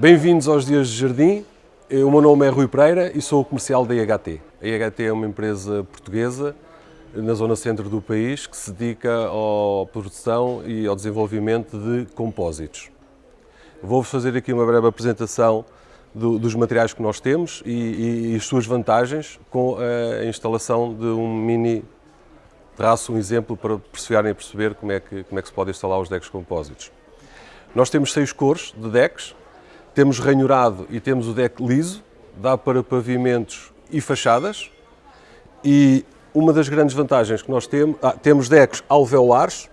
Bem-vindos aos Dias de Jardim. O meu nome é Rui Pereira e sou o comercial da IHT. A IHT é uma empresa portuguesa na zona centro do país que se dedica à produção e ao desenvolvimento de compósitos. Vou-vos fazer aqui uma breve apresentação do, dos materiais que nós temos e, e, e, as suas vantagens com a instalação de um mini traço, um exemplo para perceberem a perceber como é, que, como é que se pode instalar os decks compósitos. Nós temos seis cores de decks, temos ranhurado e temos o deck liso, dá para pavimentos e fachadas. E uma das grandes vantagens que nós temos, ah, temos decks alveolares,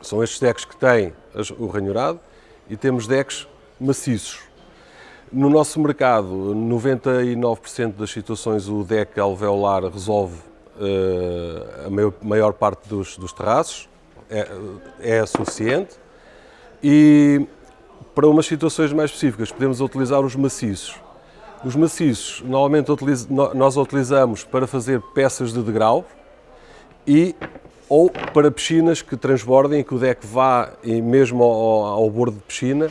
são estes decks que têm o ranhurado, e temos decks maciços. No nosso mercado, 99% das situações o deck alveolar resolve uh, a maior, parte dos, dos terraços, é, é suficiente. E para umas situações mais específicas, podemos utilizar os maciços. Os maciços, normalmente nós utilizamos para fazer peças de degrau e ou para piscinas que transbordem e que o deck vá mesmo ao, ao bordo de piscina,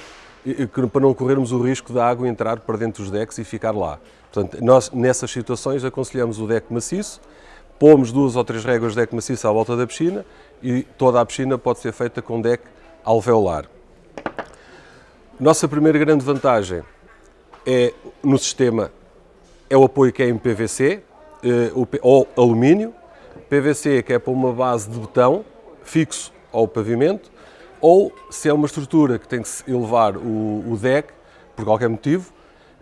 para não corrermos o risco da água entrar para dentro dos decks e ficar lá. Portanto, nós nessas situações aconselhamos o deck maciço, pomos duas ou três réguas de deck maciço à volta da piscina e toda a piscina pode ser feita com deck alveolar. Nossa primeira grande vantagem é no sistema é o apoio que é em PVC eh, ou alumínio. PVC que é para uma base de betão fixo ao pavimento ou se é uma estrutura que tem que elevar o, deck por qualquer motivo,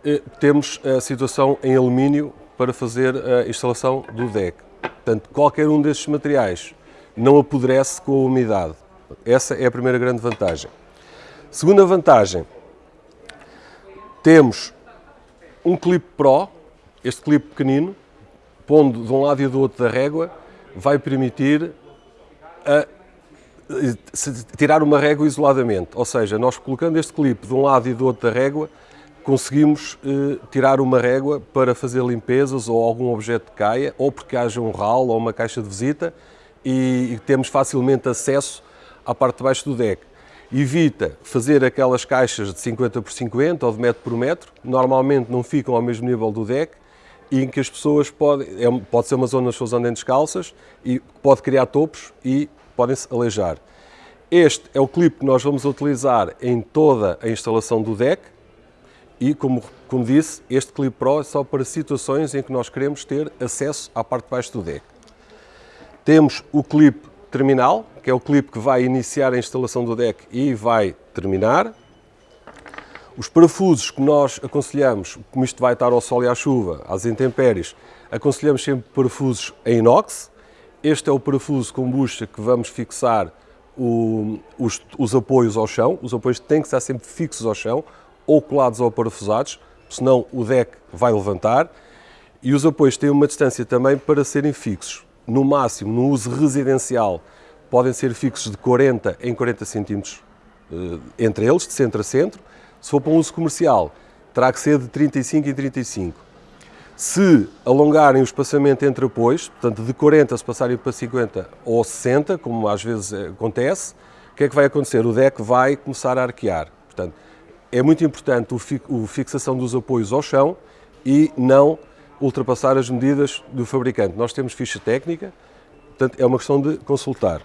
eh, temos a situação em alumínio para fazer a instalação do deck. Portanto, qualquer um desses materiais não apodrece com a umidade. Essa é a primeira grande vantagem. Segunda vantagem, temos um clipe Pro, este clipe pequenino, pondo de um lado e do outro da régua, vai permitir a, tirar uma régua isoladamente. Ou seja, nós colocando este clipe de um lado e do outro da régua, conseguimos eh, tirar uma régua para fazer limpezas ou algum objeto que caia, ou porque haja um ralo ou uma caixa de visita e, e temos facilmente acesso à parte de baixo do deck evita fazer aquelas caixas de 50 por 50 ou de metro por metro, normalmente não ficam ao mesmo nível do deck e em que as pessoas podem, é, pode ser uma zona as pessoas andem descalças e pode criar topos e podem-se aleijar. Este é o clipe que nós vamos utilizar em toda a instalação do deck e, como, como disse, este clipe Pro é só para situações em que nós queremos ter acesso à parte de baixo do deck. Temos o clipe terminal, que é o clipe que vai iniciar a instalação do deck e vai terminar. Os parafusos que nós aconselhamos, como isto vai estar ao sol e à chuva, às intempéries, aconselhamos sempre parafusos em inox. Este é o parafuso com bucha que vamos fixar o, os, os, apoios ao chão. Os apoios têm que estar sempre fixos ao chão ou colados ou parafusados, senão o deck vai levantar. E os apoios têm uma distância também para serem fixos no máximo, no uso residencial, podem ser fixos de 40 em 40 centímetros eh, entre eles, de centro a centro. Se for para um uso comercial, terá que ser de 35 em 35. Se alongarem o espaçamento entre apoios, portanto de 40 se passarem para 50 ou 60, como às vezes eh, acontece, o que é que vai acontecer? O deck vai começar a arquear. Portanto, é muito importante a fixação dos apoios ao chão e não ultrapassar as medidas do fabricante. Nós temos ficha técnica, portanto é uma questão de consultar.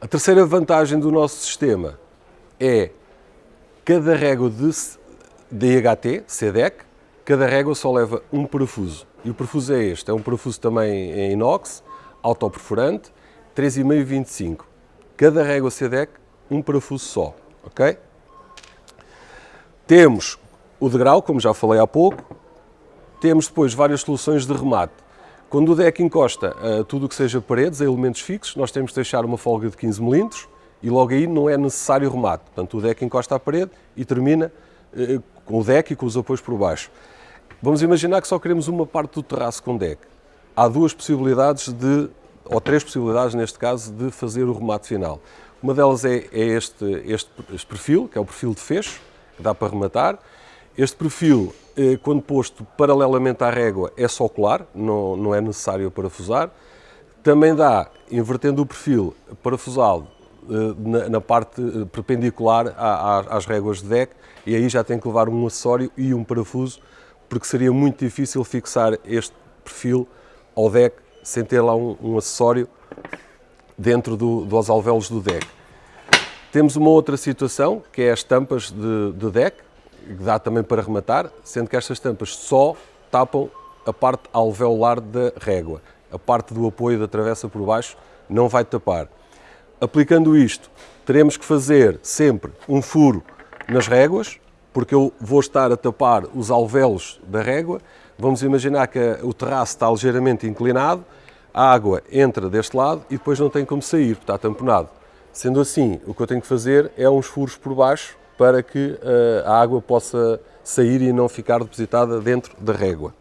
A terceira vantagem do nosso sistema é cada régua de DHT, CDEC, cada régua só leva um parafuso. E o parafuso é este, é um parafuso também em inox, autoperforante, 3,5-25. Cada régua CDEC, um parafuso só, ok? Temos o degrau, como já falei há pouco, temos depois várias soluções de remate. Quando o deck encosta a tudo o que seja paredes, a elementos fixos, nós temos de deixar uma folga de 15 mm e logo aí não é necessário remate. Portanto, o deck encosta à parede e termina eh, com o deck e com os apoios por baixo. Vamos imaginar que só queremos uma parte do terraço com deck. Há duas possibilidades de, ou três possibilidades neste caso, de fazer o remate final. Uma delas é, é este, este, este perfil, que é o perfil de fecho, que dá para rematar. Este perfil eh, quando posto paralelamente à régua, é só colar, não, não é necessário parafusar. Também dá, invertendo o perfil, parafusá-lo na, na, parte perpendicular às réguas de deck e aí já tem que levar um acessório e um parafuso porque seria muito difícil fixar este perfil ao deck sem ter lá um, um acessório dentro do, dos alvéolos do deck. Temos uma outra situação, que é as tampas de, de deck, dá também para rematar, sendo que estas tampas só tapam a parte alveolar da régua. A parte do apoio da travessa por baixo não vai tapar. Aplicando isto, teremos que fazer sempre um furo nas réguas, porque eu vou estar a tapar os alvéolos da régua. Vamos imaginar que o terraço está ligeiramente inclinado, a água entra deste lado e depois não tem como sair, está tamponado. Sendo assim, o que eu tenho que fazer é uns furos por baixo para que uh, a água possa sair e não ficar depositada dentro da régua.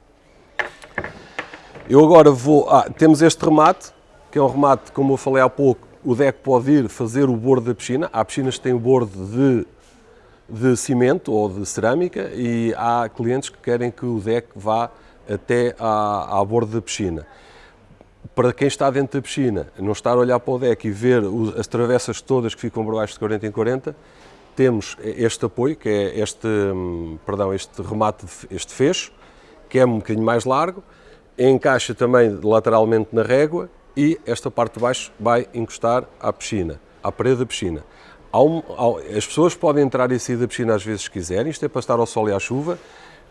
Eu agora vou... Ah, temos este remate, que é um remate, como eu falei há pouco, o deck pode ir fazer o bordo da piscina. Há piscinas que têm bordo de, de cimento ou de cerâmica e há clientes que querem que o deck vá até à, à bordo da piscina para quem está dentro da piscina, não estar a olhar para o deck e ver as travessas todas que ficam por baixo de 40 em 40, temos este apoio, que é este, hum, perdão, este remate, este fecho, que é um bocadinho mais largo, encaixa também lateralmente na régua e esta parte de baixo vai encostar à piscina, à parede da piscina. As pessoas podem entrar e sair da piscina às vezes quiserem, isto é para estar ao sol e à chuva,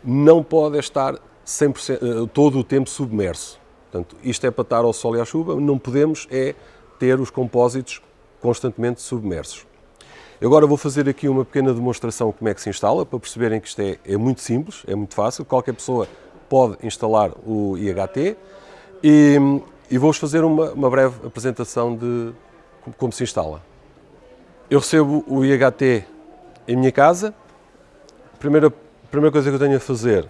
não pode estar 100%, eh, todo o tempo submerso. Portanto, isto é para estar ao sol e à chuva, não podemos é ter os compósitos constantemente submersos. Agora vou fazer aqui uma pequena demonstração de como é que se instala, para perceberem que isto é, é muito simples, é muito fácil, qualquer pessoa pode instalar o IHT e, e vou-vos fazer uma, uma, breve apresentação de como, como se instala. Eu recebo o IHT em minha casa, a primeira, primeira coisa que eu tenho a fazer,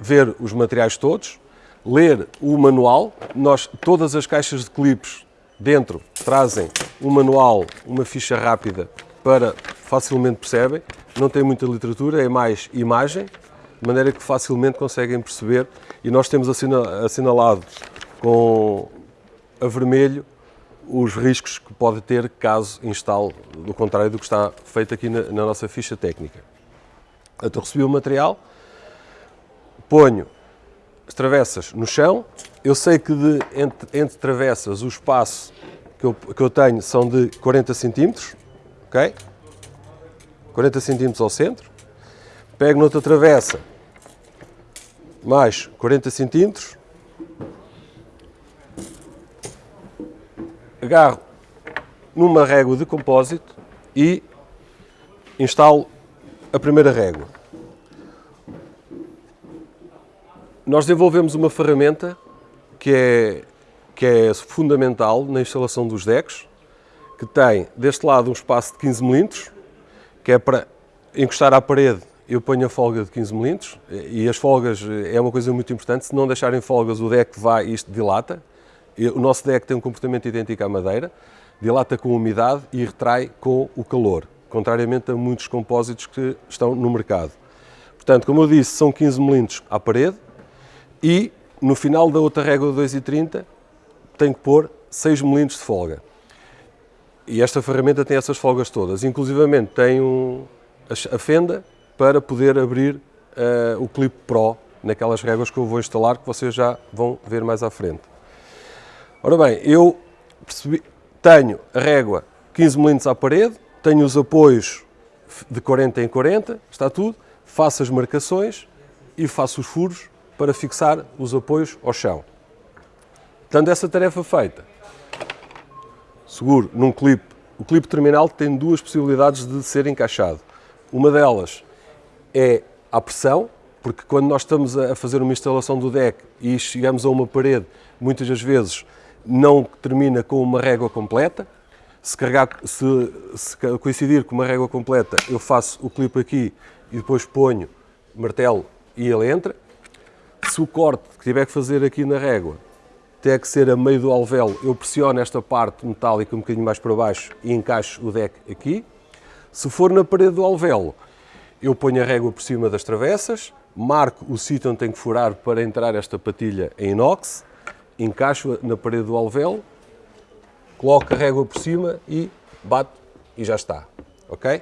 ver os materiais todos, ler o manual. Nós, todas as caixas de clipes dentro trazem um manual, uma ficha rápida para facilmente percebem. Não tem muita literatura, é mais imagem, de maneira que facilmente conseguem perceber. E nós temos assinalado com a vermelho os riscos que pode ter caso instale do contrário do que está feito aqui na, na nossa ficha técnica. Então recebi o material, ponho as travessas no chão. Eu sei que de, entre, entre travessas o espaço que eu, que eu tenho são de 40 centímetros, ok? 40 centímetros ao centro. Pego noutra travessa, mais 40 centímetros. Agarro numa régua de compósito e instalo a primeira régua. Nós desenvolvemos uma ferramenta que é, que é fundamental na instalação dos decks, que tem deste lado um espaço de 15 mm, que é para encostar à parede eu ponho a folga de 15 mm e as folgas é uma coisa muito importante, se não deixarem folgas o deck vai isto dilata. O nosso deck tem um comportamento idêntico à madeira, dilata com a umidade e retrai com o calor, contrariamente a muitos compósitos que estão no mercado. Portanto, como eu disse, são 15 mm à parede, e no final da outra régua de 2,30 tenho que pôr 6 mm de folga. E esta ferramenta tem essas folgas todas, inclusivamente tem um, a fenda para poder abrir uh, o Clip Pro naquelas réguas que eu vou instalar, que vocês já vão ver mais à frente. Ora bem, eu percebi, tenho a régua 15 mm à parede, tenho os apoios de 40 em 40, está tudo, faço as marcações e faço os furos para fixar os apoios ao chão. Tendo essa tarefa feita, seguro num clipe, o clipe terminal tem duas possibilidades de ser encaixado. Uma delas é a pressão, porque quando nós estamos a fazer uma instalação do deck e chegamos a uma parede, muitas das vezes não termina com uma régua completa. Se, carregar, se, se coincidir com uma régua completa, eu faço o clipe aqui e depois ponho martelo e ele entra se o corte que tiver que fazer aqui na régua tem que ser a meio do alvéolo, eu pressiono esta parte metálica um bocadinho mais para baixo e encaixo o deck aqui. Se for na parede do alvéolo, eu ponho a régua por cima das travessas, marco o sítio onde tenho que furar para entrar esta patilha em inox, encaixo na parede do alvéolo, coloco a régua por cima e bate e já está. Ok?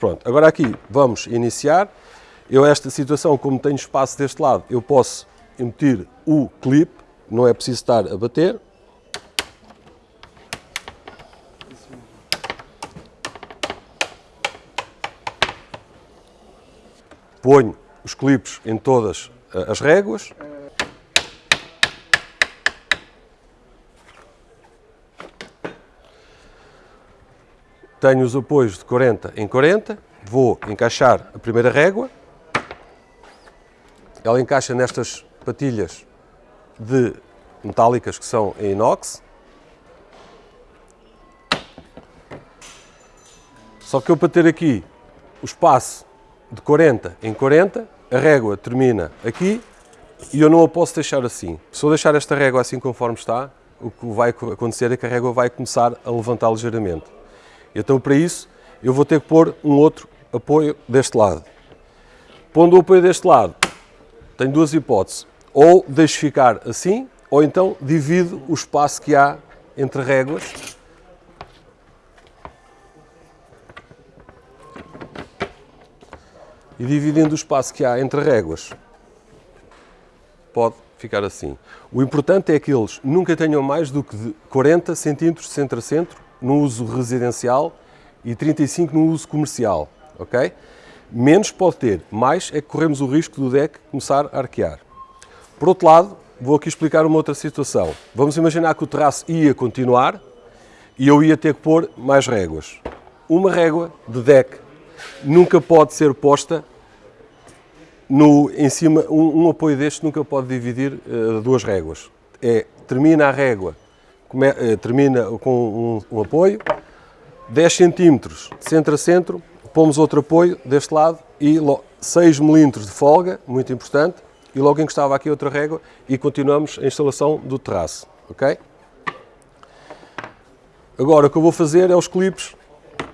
Pronto, agora aqui vamos iniciar. Eu esta situação, como tenho espaço deste lado, eu posso emitir o clipe, não é preciso estar a bater. Ponho os clipes em todas eh, as réguas. Tenho os apoios de 40 em 40, vou encaixar a primeira régua. Ela encaixa nestas patilhas de metálicas que são em inox. Só que eu para ter aqui o espaço de 40 em 40, a régua termina aqui e eu não a posso deixar assim. Se eu deixar esta régua assim conforme está, o que vai acontecer é que a régua vai começar a levantar ligeiramente. Então, para isso, eu vou ter que pôr um outro apoio deste lado. Pondo o apoio deste lado, tenho duas hipóteses. Ou deixo ficar assim, ou então divido o espaço que há entre réguas. E dividindo o espaço que há entre réguas, pode ficar assim. O importante é que eles nunca tenham mais do que 40 centímetros centro a centro no uso residencial e 35 no uso comercial, ok? Menos pode ter, mais é que corremos o risco do deck começar a arquear. Por outro lado, vou aqui explicar uma outra situação. Vamos imaginar que o terraço ia continuar e eu ia ter que pôr mais réguas. Uma régua de deck nunca pode ser posta no, em cima, um, um apoio deste nunca pode dividir uh, duas réguas. É, termina a régua come, eh, termina com um, um, apoio, 10 cm de centro a centro, pomos outro apoio deste lado e 6 mm de folga, muito importante, e logo encostava aqui outra régua e continuamos a instalação do terraço, ok? Agora o que eu vou fazer é os clipes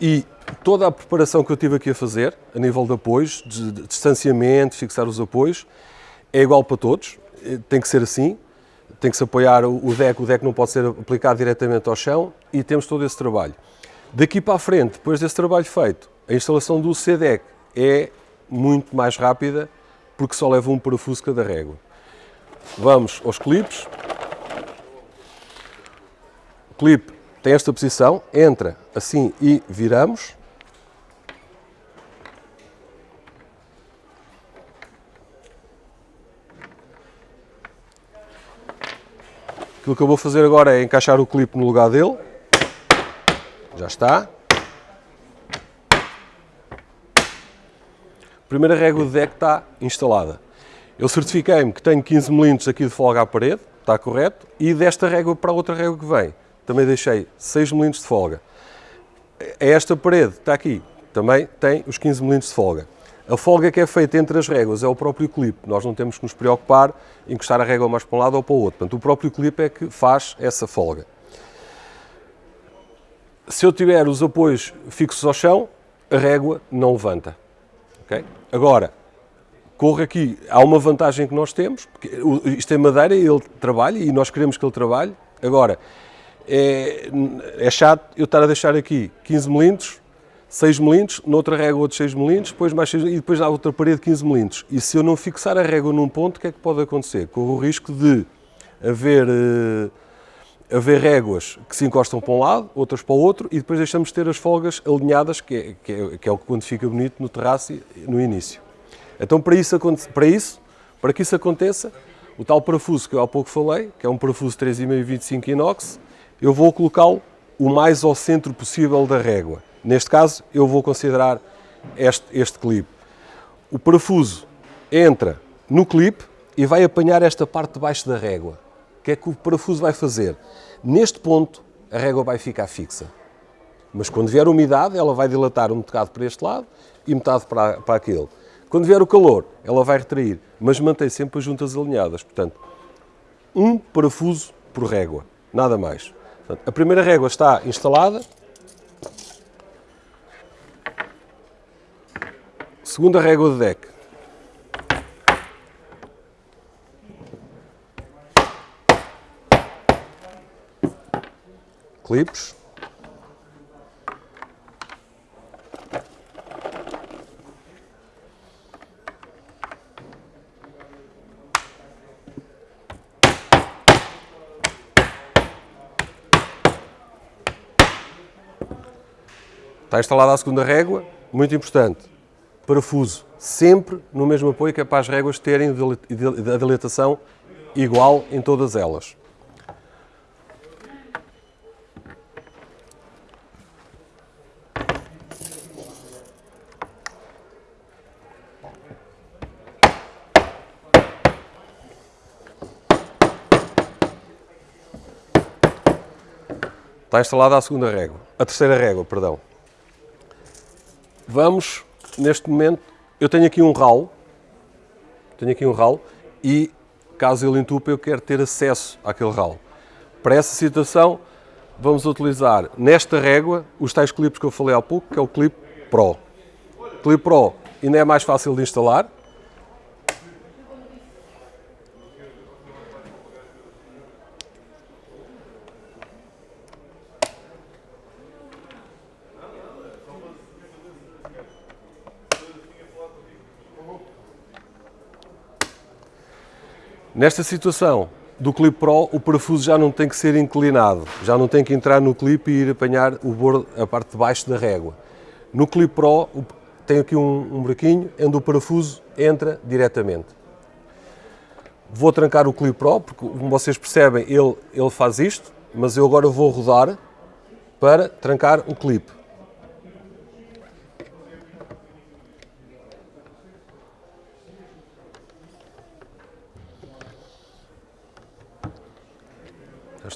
e toda a preparação que eu tive aqui a fazer, a nível de apoios, de distanciamento, fixar os apoios, é igual para todos, eh, tem que ser assim, tem que se apoiar o deck, o deck não pode ser aplicado diretamente ao chão e temos todo esse trabalho. Daqui para a frente, depois desse trabalho feito, a instalação do C-Deck é muito mais rápida porque só leva um parafuso cada régua. Vamos aos clipes. O clipe tem esta posição, entra assim e viramos. Aquilo que eu vou fazer agora é encaixar o clipe no lugar dele. Já está. A primeira régua de deck está instalada. Eu certifiquei-me que tenho 15 mm aqui de folga à parede, está correto, e desta régua para a outra régua que vem, também deixei 6 mm de folga. Esta parede está aqui, também tem os 15 mm de folga. A folga que é feita entre as réguas é o próprio clipe. Nós não temos que nos preocupar em encostar a régua mais para um lado ou para o outro. Portanto, o próprio clipe é que faz essa folga. Se eu tiver os apoios fixos ao chão, a régua não levanta. Okay? Agora, corre aqui, há uma vantagem que nós temos, porque isto é madeira e ele trabalha e nós queremos que ele trabalhe. Agora, é, é chato eu estar a deixar aqui 15 milímetros 6 mm, noutra régua outros 6 mm, depois mais 6, e depois na outra parede 15 mm. E se eu não fixar a régua num ponto, o que é que pode acontecer? Corro o risco de haver, uh, haver réguas que se encostam para um lado, outras para o outro, e depois deixamos de ter as folgas alinhadas, que é, que é, que é o que quando fica bonito no terraço no início. Então para isso, para isso, para que isso aconteça, o tal parafuso que eu há pouco falei, que é um parafuso 3,5-25 inox, eu vou colocá-lo o mais ao centro possível da régua. Neste caso, eu vou considerar este, este clipe. O parafuso entra no clipe e vai apanhar esta parte de baixo da régua. Que é que o parafuso vai fazer? Neste ponto, a régua vai ficar fixa. Mas quando vier umidade, ela vai dilatar um bocado para este lado e metade para, para aquele. Quando vier o calor, ela vai retrair, mas mantém sempre as juntas alinhadas. Portanto, um parafuso por régua, nada mais. Portanto, a primeira régua está instalada, Segunda régua de deck. clipes. Está instalada a segunda régua, muito importante, parafuso sempre no mesmo apoio que é para as réguas terem a dilatação igual em todas elas. Está instalada a segunda régua, a terceira régua, perdão. Vamos, neste momento, eu tenho aqui um ralo, tenho aqui um ralo e, caso ele entupa, eu quero ter acesso àquele ralo. Para essa situação, vamos utilizar nesta régua os tais clipes que eu falei há pouco, que é o clip Pro. Clip Pro ainda é mais fácil de instalar, Nesta situação do Clip Pro, o parafuso já não tem que ser inclinado, já não tem que entrar no clipe e ir apanhar o bordo, a parte de baixo da régua. No Clip Pro tem aqui um, um buraquinho onde o parafuso entra diretamente. Vou trancar o Clip Pro, porque como vocês percebem, ele, ele faz isto, mas eu agora vou rodar para trancar o clipe.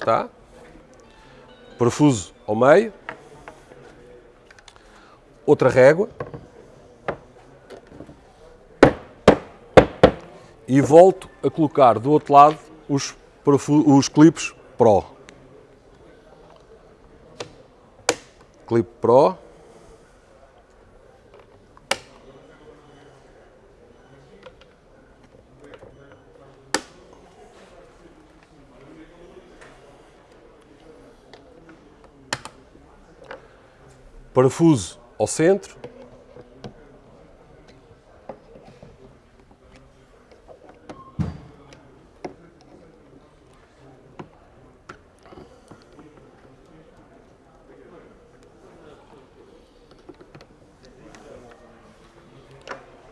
Está. Parafuso ao meio. Outra régua. E volto a colocar do outro lado os, os clipes Pro. Clipe Pro. Parafuso ao centro.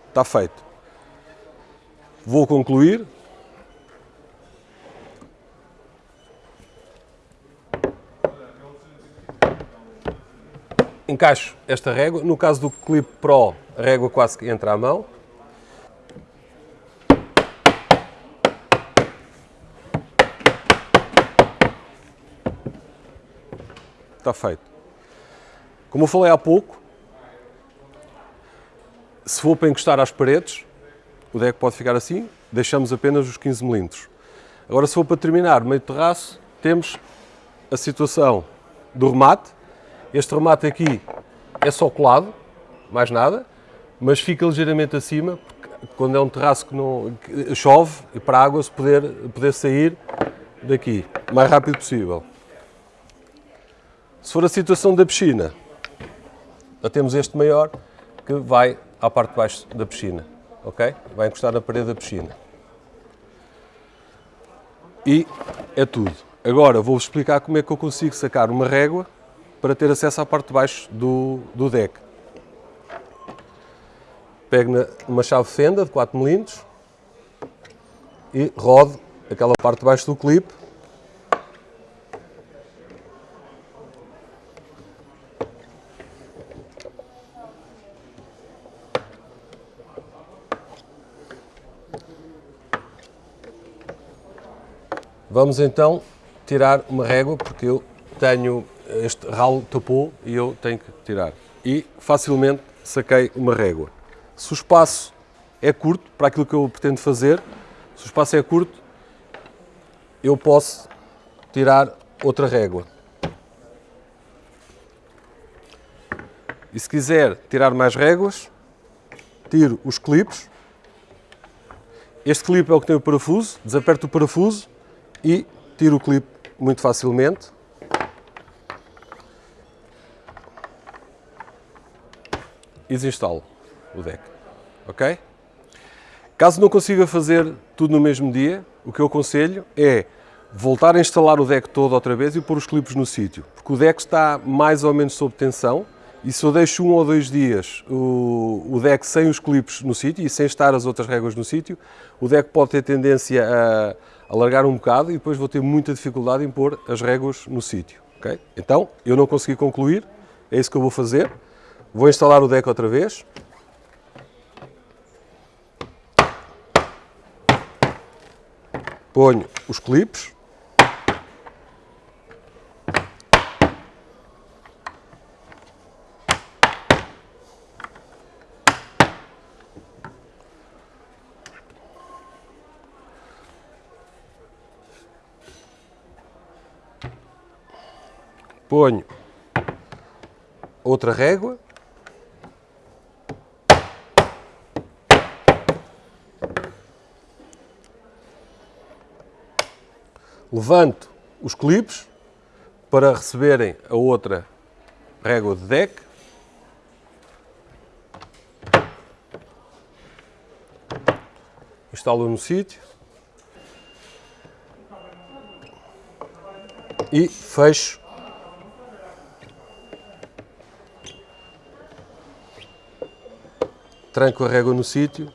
Está feito. Vou concluir encaixo esta régua. No caso do Clip Pro, a régua quase que entra à mão. Está feito. Como eu falei há pouco, se for para encostar às paredes, o deck pode ficar assim, deixamos apenas os 15 mm. Agora, se for para terminar meio terraço, temos a situação do remate, este remate aqui é só colado, mais nada, mas fica ligeiramente acima, quando é um terraço que não que chove e para a água se poder, poder sair daqui o mais rápido possível. Se for a situação da piscina, já temos este maior que vai à parte de baixo da piscina, ok? Vai encostar na parede da piscina. E é tudo. Agora vou-vos explicar como é que eu consigo sacar uma régua para ter acesso à parte de baixo do, do deck. Pego uma chave fenda de 4 mm e rodo aquela parte de baixo do clipe Vamos então tirar uma régua, porque eu tenho este ralo tapou e eu tenho que tirar. E facilmente saquei uma régua. Se o espaço é curto, para aquilo que eu pretendo fazer, se o espaço é curto, eu posso tirar outra régua. E se quiser tirar mais réguas, tiro os clipes. Este clipe é o que tem o parafuso, desaperto o parafuso e tiro o clipe muito facilmente. Desinstalo o deck. Ok? Caso não consiga fazer tudo no mesmo dia, o que eu aconselho é voltar a instalar o deck todo outra vez e pôr os clipes no sítio, porque o deck está mais ou menos sob tensão E se eu deixo um ou dois dias o, deck sem os clipes no sítio e sem estar as outras réguas no sítio, o deck pode ter tendência a alargar um bocado e depois vou ter muita dificuldade em pôr as réguas no sítio. Okay? Então, eu não consegui concluir, é isso que eu vou fazer. Vou instalar o deck outra vez. Ponho os clipes. ponho outra régua. Levanto os clipes para receberem a outra régua de deck. Instalo no sítio. E fecho tranco a régua no sítio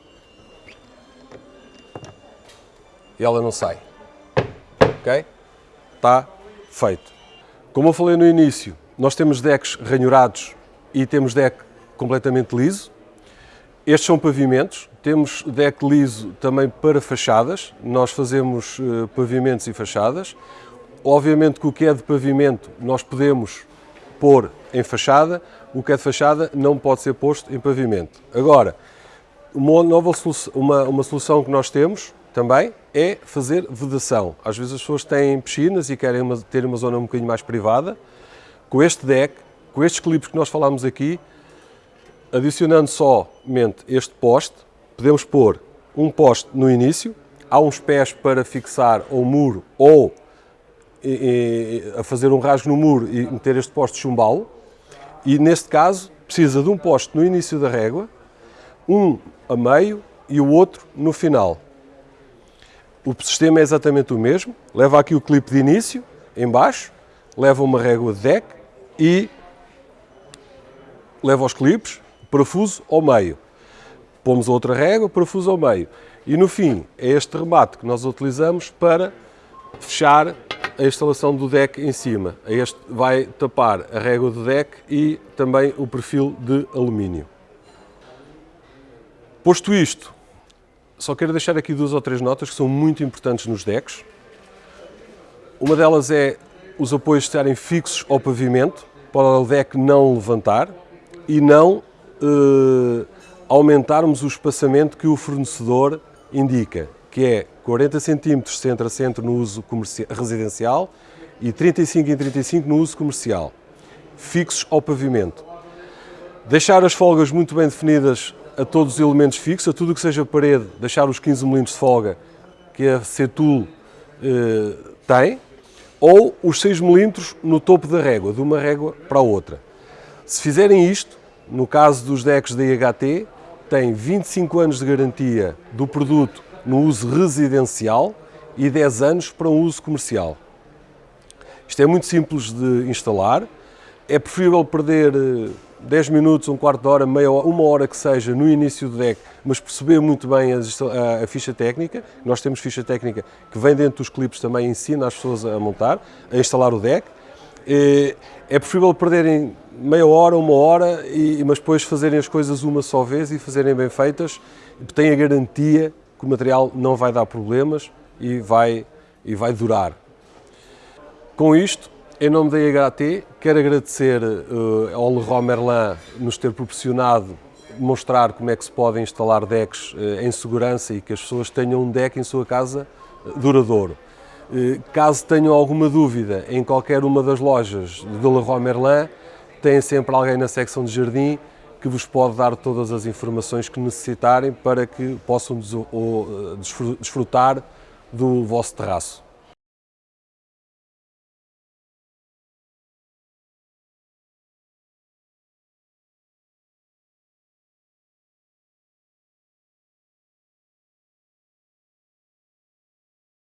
e ela não sai. Ok? Está feito. Como eu falei no início, nós temos decks ranhurados e temos deck completamente liso. Estes são pavimentos. Temos deck liso também para fachadas. Nós fazemos uh, pavimentos e fachadas. Obviamente que o que é de pavimento nós podemos pôr em fachada, o que é de fachada não pode ser posto em pavimento. Agora, uma nova solução, uma, uma solução que nós temos também é fazer vedação. Às vezes as pessoas têm piscinas e querem uma, ter uma zona um bocadinho mais privada. Com este deck, com estes clipes que nós falámos aqui, adicionando somente este poste, podemos pôr um poste no início, há uns pés para fixar o muro ou e, e, a fazer um rasgo no muro e meter este poste chumbalo. E neste caso precisa de um poste no início da régua, um a meio e o outro no final. O sistema é exatamente o mesmo, leva aqui o clipe de início, em baixo, leva uma régua de deck e leva os clipes, parafuso ao meio. Pomos outra régua, parafuso ao meio. E no fim, é este remate que nós utilizamos para fechar a instalação do deck em cima. Este vai tapar a régua do deck e também o perfil de alumínio. Posto isto, só quero deixar aqui duas ou três notas que são muito importantes nos decks. Uma delas é os apoios estarem fixos ao pavimento, para o deck não levantar e não eh, aumentarmos o espaçamento que o fornecedor indica que é 40 cm centro a centro no uso residencial e 35 em 35 no uso comercial, fixos ao pavimento. Deixar as folgas muito bem definidas a todos os elementos fixos, a tudo o que seja parede, deixar os 15 mm de folga que a Cetul eh, tem, ou os 6 mm no topo da régua, de uma régua para a outra. Se fizerem isto, no caso dos decks da IHT, tem 25 anos de garantia do produto no uso residencial e 10 anos para um uso comercial. Isto é muito simples de instalar, é preferível perder 10 eh, minutos, um quarto de hora, meia hora, uma hora que seja no início do deck, mas perceber muito bem a, a, a, ficha técnica. Nós temos ficha técnica que vem dentro dos clipes também, ensina as pessoas a montar, a instalar o deck. É, é preferível perderem meia hora, uma hora, e, mas depois fazerem as coisas uma só vez e fazerem bem feitas, tem a garantia que o material não vai dar problemas e vai, e vai durar. Com isto, em nome da IHT, quero agradecer uh, ao Leroy Merlin nos ter proporcionado mostrar como é que se podem instalar decks uh, em segurança e que as pessoas tenham um deck em sua casa uh, duradouro. Caso tenham alguma dúvida em qualquer uma das lojas do Leroy Merlin, tem sempre alguém na secção de jardim que vos pode dar todas as informações que necessitarem para que possam desfrutar do vosso terraço.